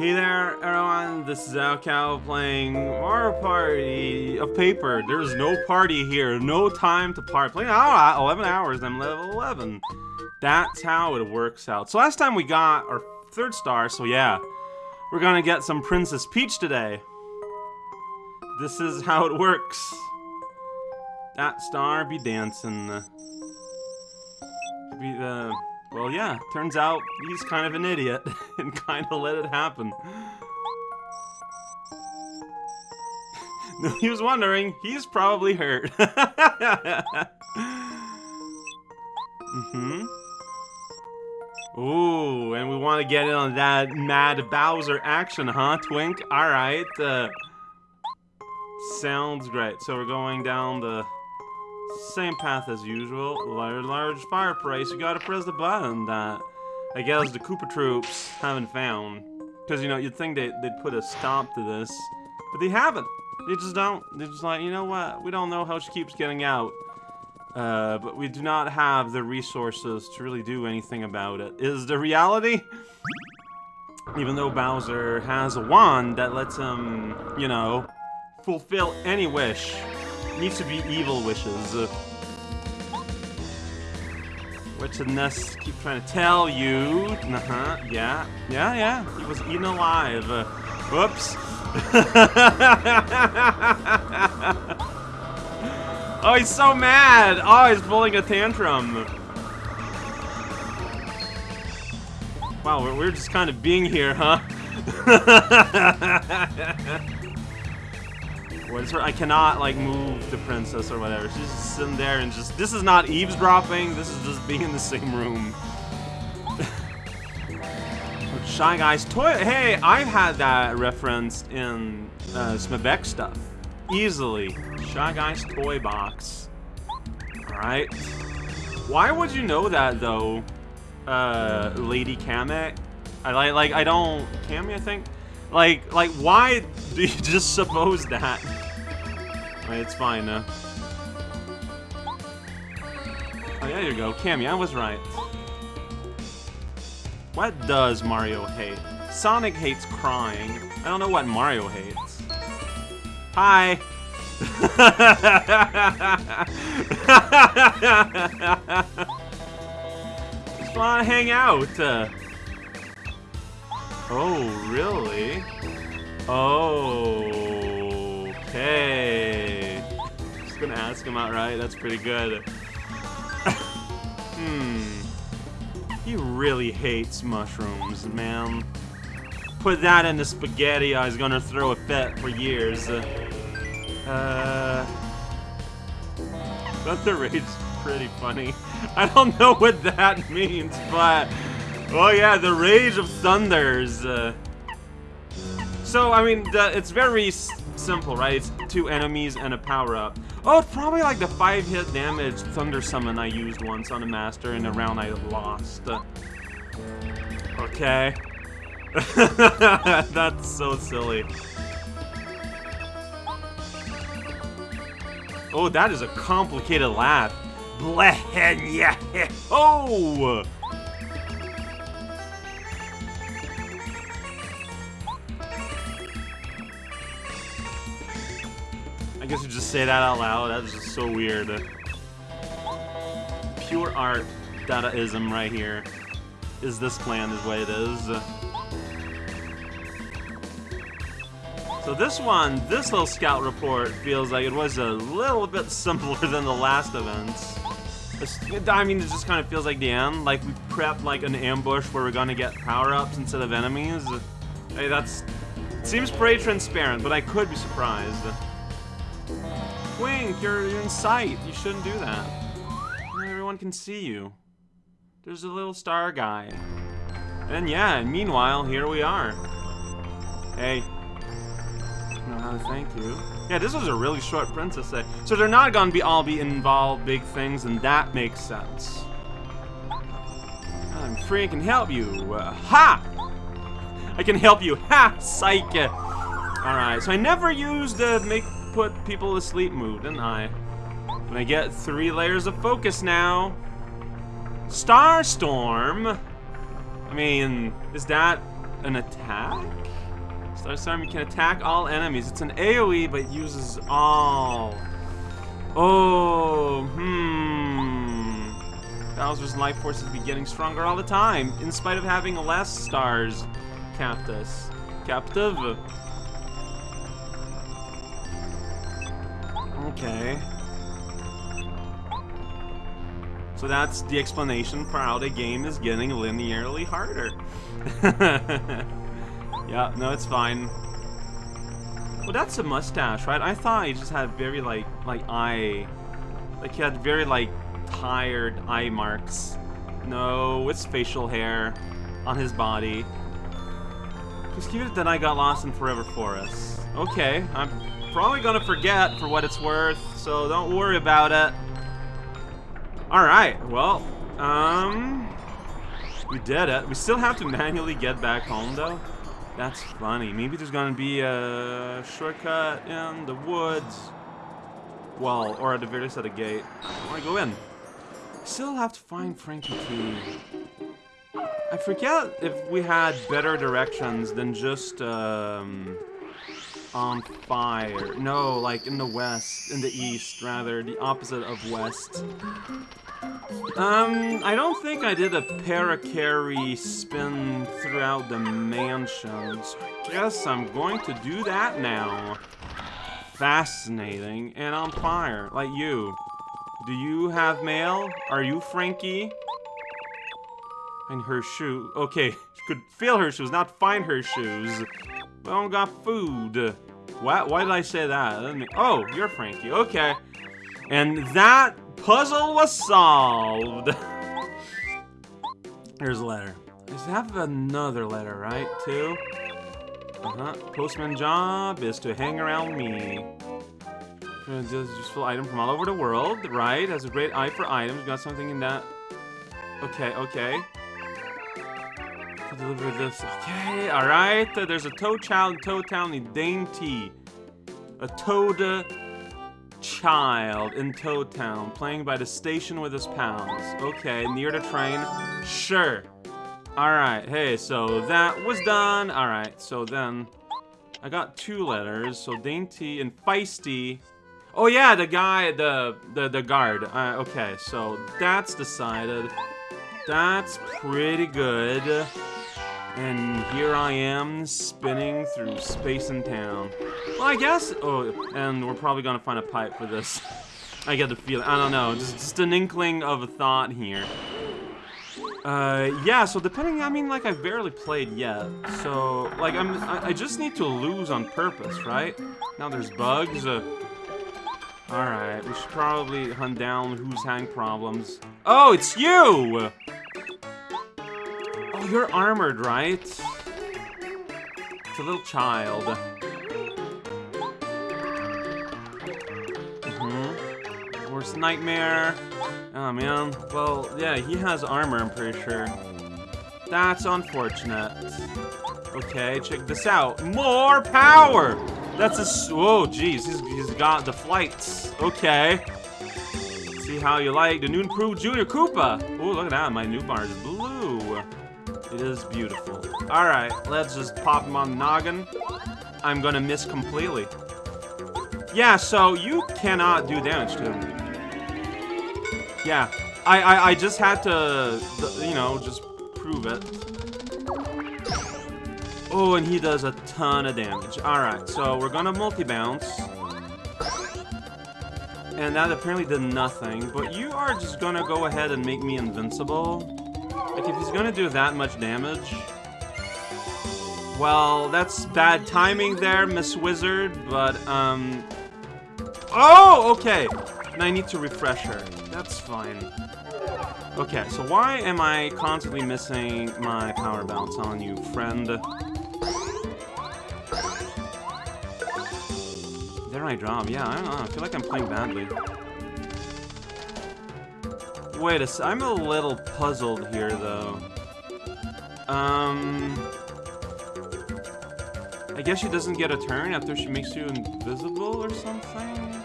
Hey there, everyone. This is raocow playing Mario Party of Paper. There's no party here. No time to party. Playing oh, 11 hours. I'm level 11. That's how it works out. So last time we got our third star. So yeah, we're gonna get some Princess Peach today. This is how it works. That star be dancing. Be the. Well, yeah, turns out he's kind of an idiot and kind of let it happen. he was wondering, he's probably hurt. mm-hmm. Ooh, and we want to get in on that Mad Bowser action, huh, Twink? Alright, uh, sounds great. So we're going down the same path as usual. Large, large fire price. You gotta press the button that I guess the Koopa Troops haven't found. Because, you know, you'd think they, they'd put a stop to this. But they haven't. They just don't. They're just like, you know what? We don't know how she keeps getting out. Uh, but we do not have the resources to really do anything about it. Is the reality? Even though Bowser has a wand that lets him, you know, fulfill any wish needs to be evil wishes. What did Ness keep trying to tell you? Uh-huh, yeah, yeah, yeah. He was eaten alive. Whoops. oh, he's so mad. Oh, he's pulling a tantrum. Wow, we're just kind of being here, huh? I cannot, like, move the princess or whatever. She's just sitting there and just... This is not eavesdropping. This is just being in the same room. Shy Guy's toy... Hey, I've had that referenced in uh, Smebek stuff. Easily. Shy Guy's toy box. Alright. Why would you know that, though, uh, Lady Kamek? I like, like, I don't... Kammy, I think? Like, like, why do you just suppose that? It's fine now. Oh, there you go. Kammy, I was right. What does Mario hate? Sonic hates crying. I don't know what Mario hates. Hi! Just wanna hang out. Uh, oh, really? Oh, okay gonna ask him outright. That's pretty good. hmm. He really hates mushrooms, man. Put that in the spaghetti, I was gonna throw a fit for years. Uh... Thunder Rage pretty funny. I don't know what that means, but... Oh yeah, the Rage of Thunders. Uh, so, I mean, the, it's very simple, right? It's two enemies and a power-up. Oh, it's probably like the 5-hit damage Thunder Summon I used once on a Master in a round I lost. Okay. That's so silly. Oh, that is a complicated laugh. Bleh, yeah. Oh! Guess you just say that out loud. That's just so weird. Pure art Dadaism right here. Is this plan is what it is. So this one, this little scout report feels like it was a little bit simpler than the last events. I mean, it just kind of feels like the end. Like we prepped like an ambush where we're gonna get power-ups instead of enemies. Hey, that's seems pretty transparent, but I could be surprised. Twink, you're, you're in sight. You shouldn't do that. Everyone can see you. There's a little star guy. And yeah, and meanwhile, here we are. Hey. How to thank you. Yeah, this was a really short Princess Day. So they're not gonna be all be involved big things, and that makes sense. I'm free and can help you. Uh, ha! I can help you. Ha! Psych! Alright, so I never used the make put people to sleep move, didn't I? And I get three layers of focus now. Starstorm? I mean, is that an attack? Starstorm, Army can attack all enemies. It's an AoE, but uses all. Oh, hmm. Bowser's life force is getting stronger all the time, in spite of having less stars. Captus. Captive. Okay. So that's the explanation for how the game is getting linearly harder. yeah, no, it's fine. Well, that's a mustache, right? I thought he just had very, like, like, eye... Like, he had very, like, tired eye marks. No, it's facial hair on his body. Just keep it that I got lost in Forever Forest. Okay, I'm probably gonna forget for what it's worth, so don't worry about it. Alright, well, um... We did it. We still have to manually get back home, though. That's funny. Maybe there's gonna be a shortcut in the woods. Well, or at the very least at the gate. I wanna go in. Still have to find Frankie too. I forget if we had better directions than just, um on fire. No, like in the west, in the east, rather, the opposite of west. Um, I don't think I did a Parakarry spin throughout the mansion, so I guess I'm going to do that now. Fascinating, and on fire, like you. Do you have mail? Are you Frankie? And her shoe. Okay, could feel her shoes, not find her shoes. We don't got food. Why, why did I say that? Oh, you're Frankie. Okay. And that puzzle was solved. Here's a letter. I have another letter, right, too? Uh-huh. Postman job is to hang around me. Does useful item from all over the world, right? Has a great eye for items. Got something in that. Okay, okay deliver this. Okay, alright. There's a Toad Child Toad Town Dainty. A Toad child in Toad Town, playing by the station with his pals. Okay, near the train. Sure. Alright, hey, so that was done. Alright, so then I got two letters. So Dane T. and Feisty. Oh yeah, the guy, the the, the guard. Uh, okay, so that's decided. That's pretty good. And here I am, spinning through space and town. Well, I guess... Oh, and we're probably gonna find a pipe for this. I get the feeling. I don't know. Just, just an inkling of a thought here. Uh, yeah, so depending, I mean, like, I've barely played yet. So, like, I'm, I, I just need to lose on purpose, right? Now there's bugs. Uh, Alright, we should probably hunt down who's having problems. Oh, it's you! You're armored, right? It's a little child. Mm-hmm. Worst nightmare. Oh, man. Well, yeah, he has armor, I'm pretty sure. That's unfortunate. Okay, check this out. More power! That's a... Oh, jeez. He's, he's got the flights. Okay. See how you like the new improved Jr. Troopa. Oh, look at that. My new bar is blue. It is beautiful. Alright, let's just pop him on the noggin. I'm gonna miss completely. Yeah, so you cannot do damage to him. Yeah, I, I, I just had to, you know, just prove it. Oh, and he does a ton of damage. Alright, so we're gonna multi-bounce. And that apparently did nothing, but you are just gonna go ahead and make me invincible. Like, if he's gonna do that much damage... Well, that's bad timing there, Miss Wizard, but, um... Oh, okay! And I need to refresh her. That's fine. Okay, so why am I constantly missing my power bounce on you, friend? There I drop. Yeah, I don't know. I feel like I'm playing badly. Wait. I'm a little puzzled here, though. Um... I guess she doesn't get a turn after she makes you invisible or something?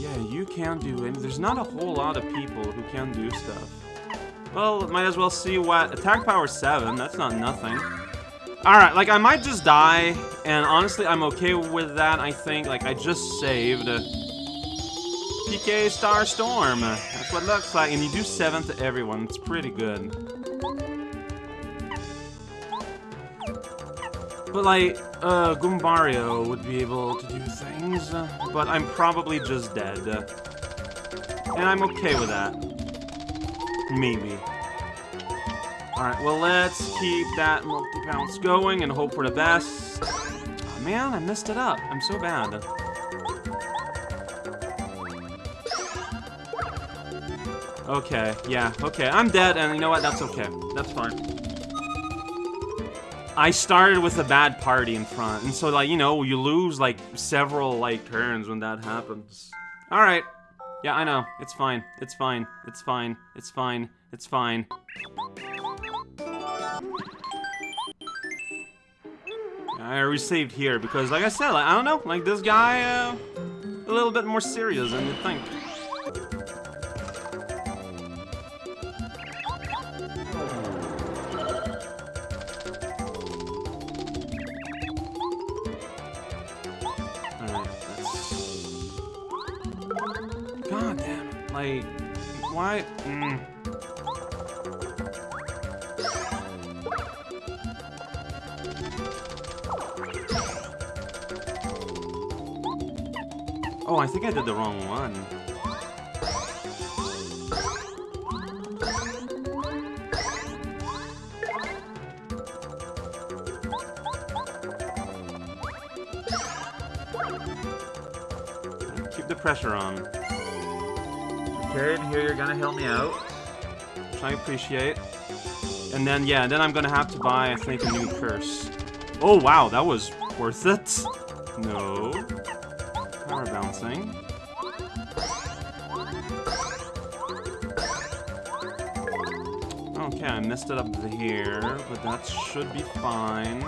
Yeah, you can do it. There's not a whole lot of people who can do stuff. Well, might as well see what... Attack power 7, that's not nothing. Alright, like, I might just die, and honestly, I'm okay with that, I think. Like, I just saved. PK Star Storm. That's what it looks like, and you do 7 to everyone. It's pretty good. But, like, uh, Goombario would be able to do things, but I'm probably just dead. And I'm okay with that. Maybe. Alright, well, let's keep that multi-bounce going and hope for the best. Oh, man, I messed it up. I'm so bad. Okay, yeah, okay. I'm dead, and you know what? That's okay. That's fine. I started with a bad party in front, and so, like, you know, you lose, like, several, like, turns when that happens. Alright. Yeah, I know. It's fine. It's fine. It's fine. It's fine. It's fine. I received here because, like I said, like, I don't know, like this guy, uh, a little bit more serious than you think. God damn it, like, why? Mm. Oh, I think I did the wrong one. Keep the pressure on. Okay, and here you're gonna help me out. Which I appreciate. And then, yeah, then I'm gonna have to buy, I think, a new curse. Oh, wow, that was worth it. No. Power bouncing. Okay, I messed it up here, but that should be fine.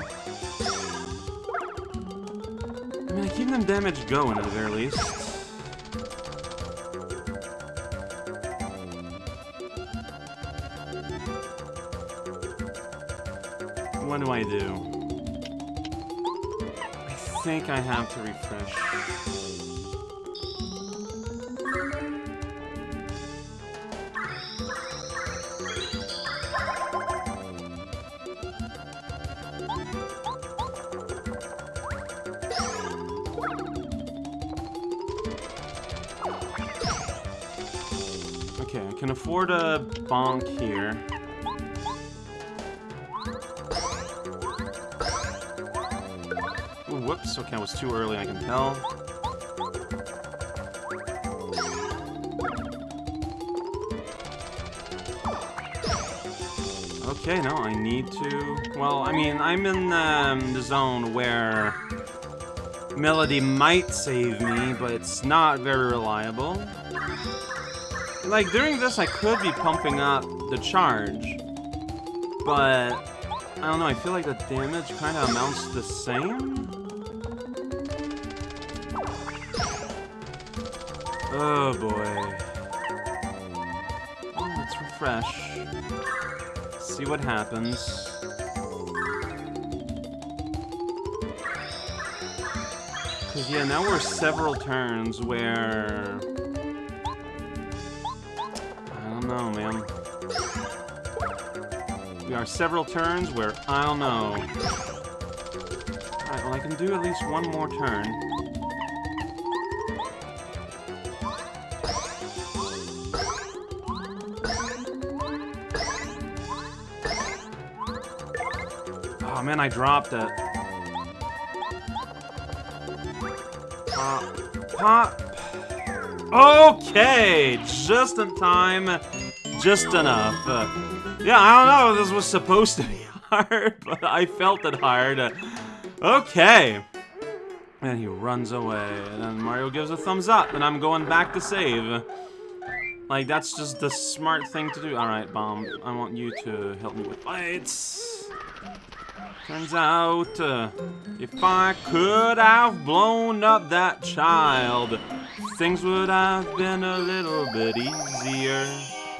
I mean, I keep them damage going at the very least. What do I do? I think I have to refresh. Okay, I can afford a bonk here. Okay, I was too early, I can tell. Okay, no, I need to... Well, I mean, I'm in um, the zone where Melody might save me, but it's not very reliable. Like, during this, I could be pumping up the charge, but I don't know, I feel like the damage kind of amounts to the same? Oh boy. Oh, let's refresh. See what happens. Cause yeah, now we're several turns where... I don't know, man. We are several turns where I don't know. Alright, well I can do at least one more turn. Man, I dropped it. Pop. Pop. Okay, just in time, just enough. Uh, yeah, I don't know this was supposed to be hard, but I felt it hard. Uh, okay. And he runs away, and then Mario gives a thumbs up, and I'm going back to save. Like, that's just the smart thing to do. Alright, Bomb, I want you to help me with fights. Turns out, uh, if I could have blown up that child, things would have been a little bit easier.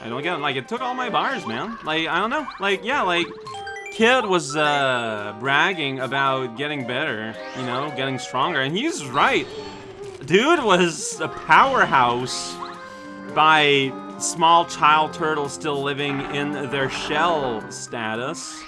I don't get it. Like, it took all my bars, man. Like, I don't know. Like, yeah, like, Kid was uh, bragging about getting better, you know, getting stronger, and he's right. Dude was a powerhouse by small child turtles still living in their shell status.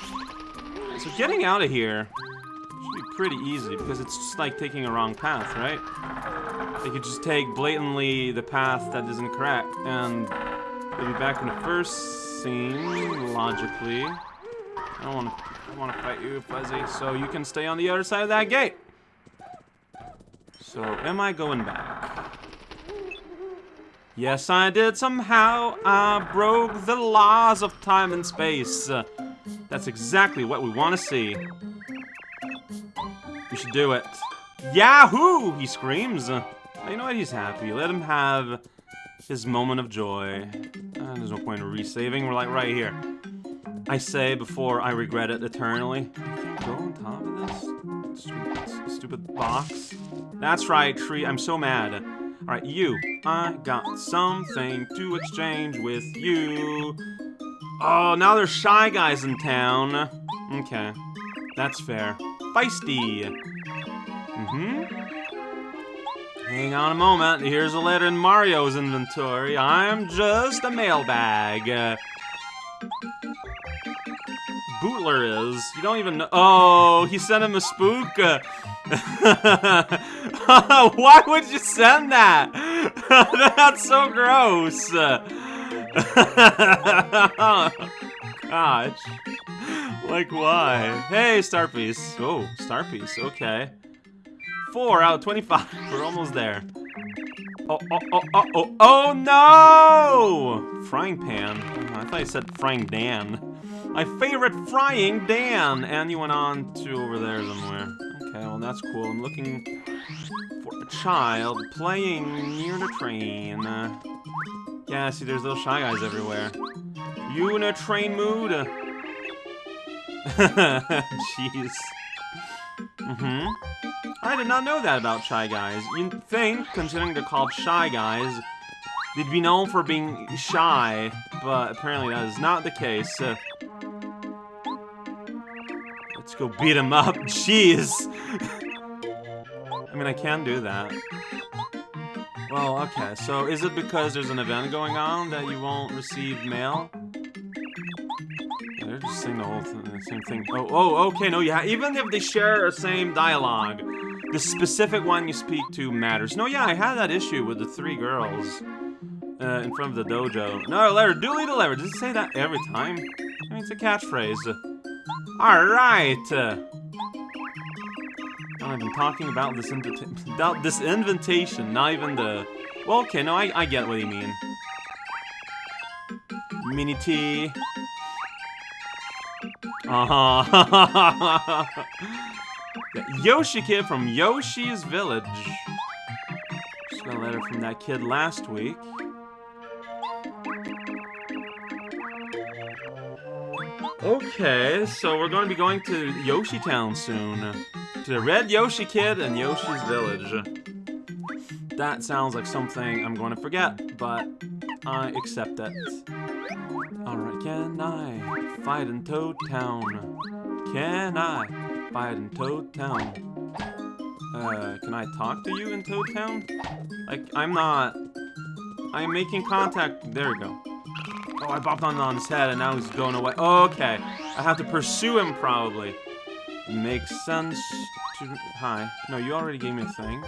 So getting out of here should be pretty easy because it's just like taking a wrong path, right? They could just take blatantly the path that isn't correct and they'll be back in the first scene, logically. I don't want to I want to fight you, Fuzzy, so you can stay on the other side of that gate. So, am I going back? Yes, I did somehow. I broke the laws of time and space. That's exactly what we want to see. We should do it. Yahoo! He screams. You know what? He's happy. Let him have his moment of joy. Uh, there's no point in resaving. We're like right here. I say before I regret it eternally. Go on top of this stupid, stupid box. That's right, tree. I'm so mad. Alright, you. I got something to exchange with you. Oh, now there's Shy Guys in town. Okay. That's fair. Feisty. Mm-hmm. Hang on a moment. Here's a letter in Mario's inventory. I'm just a mailbag. Bootler is. You don't even know. Oh, he sent him a spook. Why would you send that? That's so gross. Gosh. Like, why? Hey, Star Piece. Oh, Star Piece. Okay. Four out of 25. We're almost there. Oh, oh, oh, oh, oh, oh, oh no! Frying pan. Oh, I thought you said frying Dan. My favorite frying Dan! And you went on to over there somewhere. Okay, well that's cool. I'm looking for a child playing near the train. Yeah, see, there's little Shy Guys everywhere. You in a train mood? Jeez. Mm-hmm. I did not know that about Shy Guys. You'd think, considering they're called Shy Guys, they'd be known for being shy, but apparently that is not the case. Uh, let's go beat him up. Jeez! I mean, I can do that. Well, okay, so is it because there's an event going on that you won't receive mail? They're just saying the whole the same thing. Oh, oh, okay, no, yeah, even if they share the same dialogue, the specific one you speak to matters. No, yeah, I had that issue with the three girls uh, in front of the dojo. No, letter, duly delivered. Does it say that every time? I mean, it's a catchphrase. Alright! I've been talking about this, about this invitation, not even the... Well, okay, no, I, I get what you mean. Mini T. Uh-huh. Yoshi Kid from Yoshi's Village. Just got a letter from that kid last week. Okay, so we're going to be going to Yoshi Town soon. To the Red Yoshi Kid and Yoshi's Village. That sounds like something I'm going to forget, but I accept it. Alright, can I fight in Toad Town? Can I fight in Toad Town? Uh, can I talk to you in Toad Town? Like, I'm not... I'm making contact... There we go. Oh, I bopped on, his head and now he's going away. Okay. I have to pursue him, probably. Makes sense to... Hi. No, you already gave me a thing.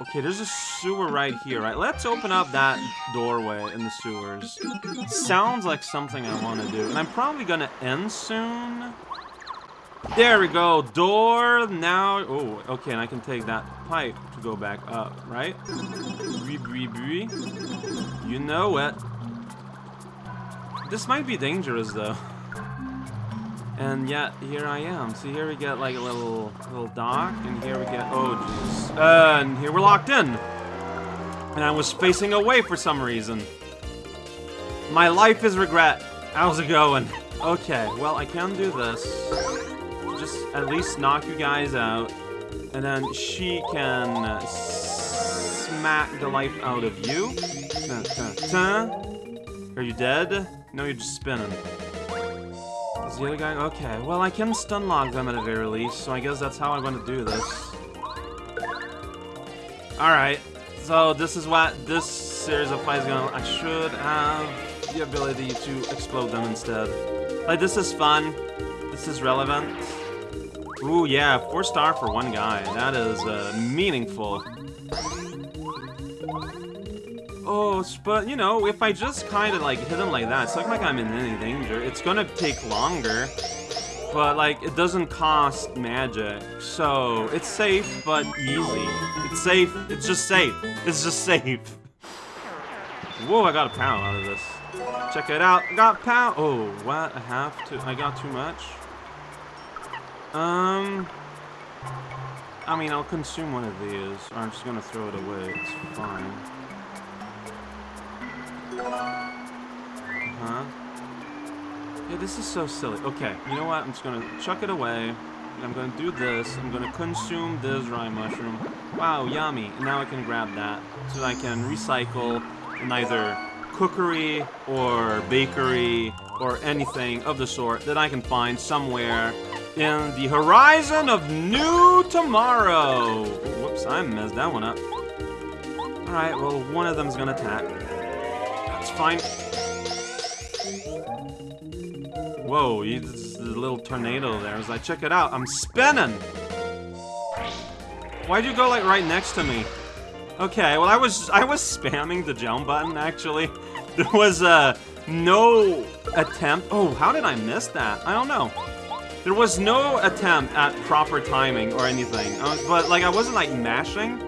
Okay, there's a sewer right here, right? Let's open up that doorway in the sewers. Sounds like something I want to do. And I'm probably going to end soon. There we go. Door now. Oh, okay, and I can take that pipe to go back up, right? You know it. This might be dangerous, though. And yet, here I am. See, here we get like a little little dock, and here we get, oh jeez. Uh, and here we're locked in. And I was facing away for some reason. My life is regret. How's it going? Okay, well, I can do this. Just at least knock you guys out. And then she can smack the life out of you. Are you dead? No, you're just spinning. Is the other guy? Okay, well, I can stun lock them at the very least, so I guess that's how I'm gonna do this. Alright, so this is what this series of fights gonna... I should have the ability to explode them instead. Like, this is fun. This is relevant. Ooh, yeah, four star for one guy. That is uh, meaningful. Oh, but you know, if I just kind of like hit him like that, it's not like I'm in any danger. It's gonna take longer, but like it doesn't cost magic, so it's safe but easy. It's safe. It's just safe. It's just safe. Whoa! I got a pound out of this. Check it out. I got pound. Oh, what? I have to. I got too much. Um. I mean, I'll consume one of these, or I'm just gonna throw it away. It's fine. Huh? Yeah, this is so silly. Okay, you know what? I'm just gonna chuck it away. I'm gonna do this. I'm gonna consume this rye mushroom. Wow, yummy. And now I can grab that. So I can recycle in either cookery or bakery or anything of the sort that I can find somewhere in the horizon of new tomorrow. Whoops, I messed that one up. Alright, well, one of them's gonna attack. That's fine. Whoa, this a little tornado there. As I check it out, I'm spinning! Why'd you go, like, right next to me? Okay, well, I was I was spamming the jump button, actually. There was, uh, no attempt... Oh, how did I miss that? I don't know. There was no attempt at proper timing or anything. Uh, but, like, I wasn't, like, mashing.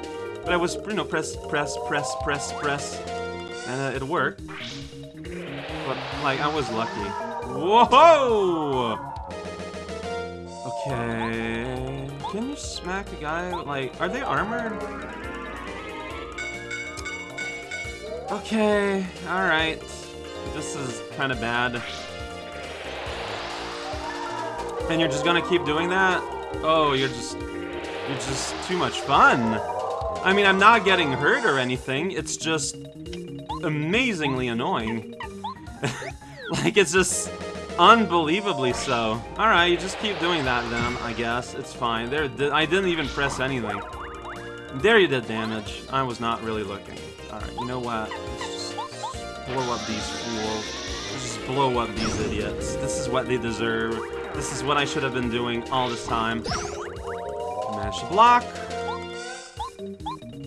But I was, you know, press, press, press, press, press. And uh, it worked. But, like, I was lucky. Whoa! Okay... Can you smack a guy? Like, are they armored? Okay, alright. This is kind of bad. And you're just gonna keep doing that? Oh, you're just... You're just too much fun. I mean, I'm not getting hurt or anything. It's just... amazingly annoying. like, it's just... Unbelievably so. Alright, you just keep doing that then, I guess. It's fine. There, I didn't even press anything. There you did damage. I was not really looking. Alright, you know what? Let's just blow up these fools. Let's just blow up these idiots. This is what they deserve. This is what I should have been doing all this time. Mash the block.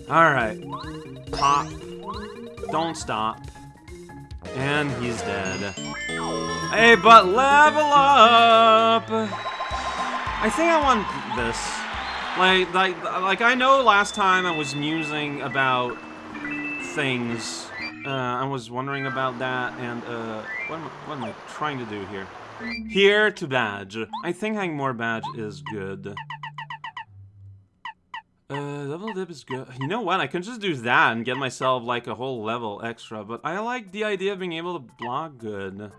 Alright. Pop. Don't stop. And he's dead. Hey, but level up! I think I want this. Like, like, like I know last time I was musing about things. Uh, I was wondering about that, and uh, what am, I, what am I trying to do here? Here to badge. I think having more badge is good. Uh, level dip is good. You know what? I can just do that and get myself like a whole level extra, but I like the idea of being able to block good.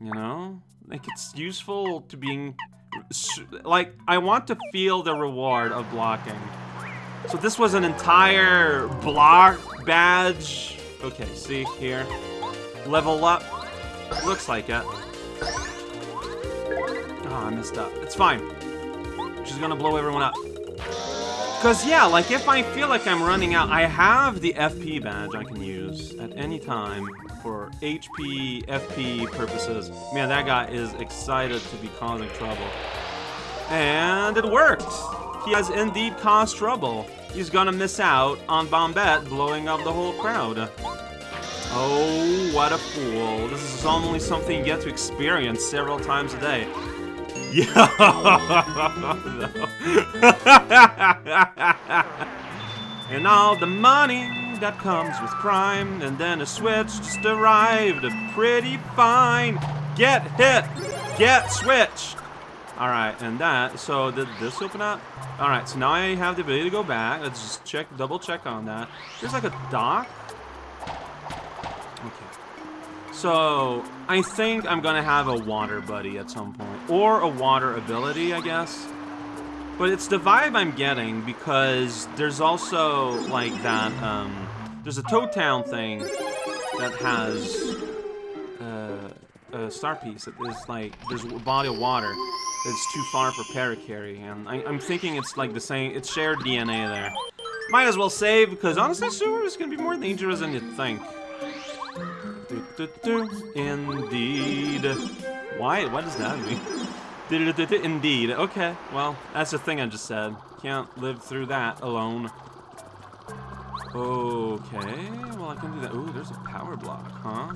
You know? Like, it's useful to being... Like, I want to feel the reward of blocking. So this was an entire block badge. Okay, see here. Level up. Looks like it. Oh, I messed up. It's fine. She's gonna blow everyone up. Because, yeah, like, if I feel like I'm running out, I have the FP badge I can use at any time for HP, FP purposes. Man, that guy is excited to be causing trouble. And it worked! He has indeed caused trouble. He's gonna miss out on Bombette blowing up the whole crowd. Oh, what a fool. This is only something you get to experience several times a day. Yeah. and all the money that comes with crime, and then a switch just arrived. Pretty fine. Get hit. Get switch. Alright, and that, so did this open up? Alright, so now I have the ability to go back. Let's just check, double check on that. There's like a dock. Okay. So, I think I'm gonna have a water buddy at some point. Or a water ability, I guess. But it's the vibe I'm getting because there's also, like, that, um... There's a Toad Town thing that has uh, a star piece. It is like there's a body of water that's too far for Parakarry, and I, I'm thinking it's like the same. It's shared DNA there. Might as well save because honestly, sewer is gonna be more dangerous than you'd think. Indeed. Why? What does that mean? Indeed. Okay. Well, that's the thing I just said. Can't live through that alone. Okay. Well, I can do that. Ooh, there's a power block, huh?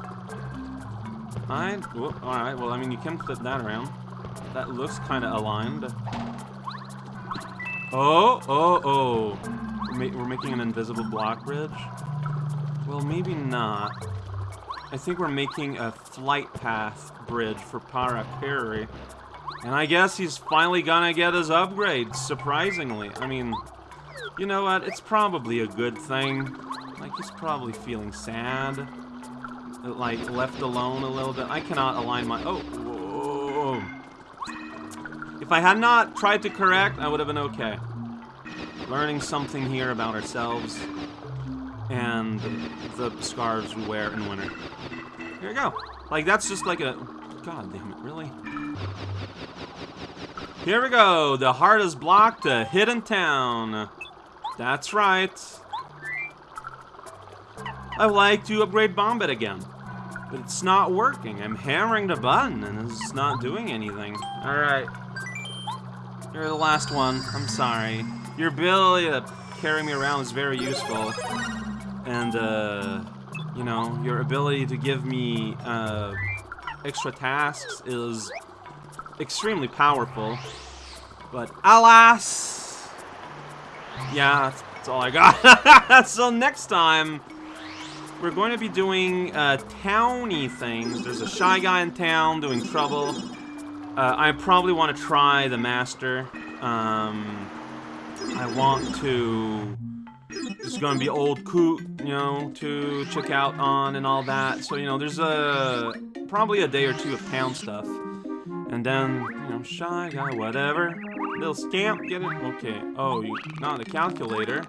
I. All right. Well, I mean, you can flip that around. That looks kind of aligned. Oh, oh, oh. We're, ma we're making an invisible block bridge. Well, maybe not. I think we're making a flight path bridge for Parakarry. And I guess he's finally gonna get his upgrade, surprisingly. I mean, you know what? It's probably a good thing. Like, he's probably feeling sad. Like, left alone a little bit. I cannot align my... Oh, whoa. If I had not tried to correct, I would have been okay. Learning something here about ourselves and the scarves we wear in winter. Here we go. Like, that's just like a... God damn it, really? Here we go. The hardest block to Hidden Town. That's right. I'd like to upgrade Bombette again. But it's not working. I'm hammering the button and it's not doing anything. Alright. You're the last one. I'm sorry. Your ability to carry me around is very useful. And, uh, you know, your ability to give me, uh, extra tasks is extremely powerful. But alas! Yeah, that's, that's all I got. so next time, we're going to be doing uh, towny things. There's a shy guy in town doing trouble. Uh, I probably want to try the master. Um, I want to... There's to be old Coot, you know, to check out on and all that. So, you know, there's a probably a day or two of town stuff. And then, you know, shy guy, whatever. Little scamp, get it? Okay. Oh, you got the calculator.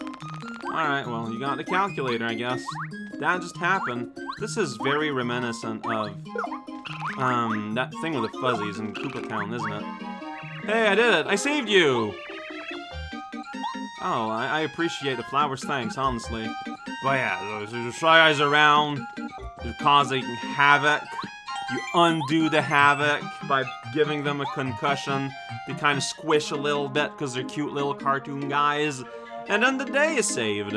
Alright, well, you got the calculator, I guess. That just happened. This is very reminiscent of, um, that thing with the fuzzies in Koopa Town, isn't it? Hey, I did it! I saved you! Oh, I, I appreciate the flowers, thanks, honestly. But yeah, there's Shy Guys around, they're causing havoc. You undo the havoc by giving them a concussion. They kind of squish a little bit because they're cute little cartoon guys. And then the day is saved.